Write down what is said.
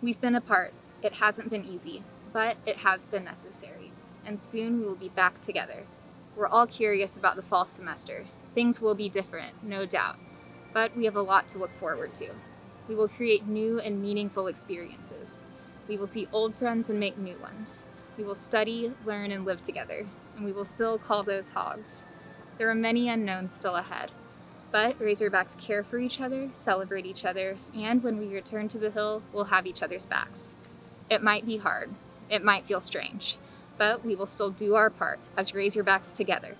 We've been apart. It hasn't been easy, but it has been necessary. And soon we will be back together. We're all curious about the fall semester. Things will be different, no doubt, but we have a lot to look forward to. We will create new and meaningful experiences. We will see old friends and make new ones. We will study, learn, and live together, and we will still call those hogs. There are many unknowns still ahead, but Razorbacks care for each other, celebrate each other, and when we return to the hill, we'll have each other's backs. It might be hard, it might feel strange, but we will still do our part as Razorbacks together.